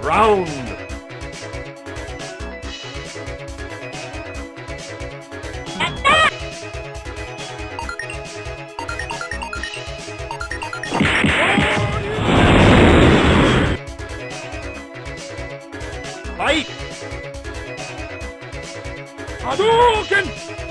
Round. Fight! Hadouken!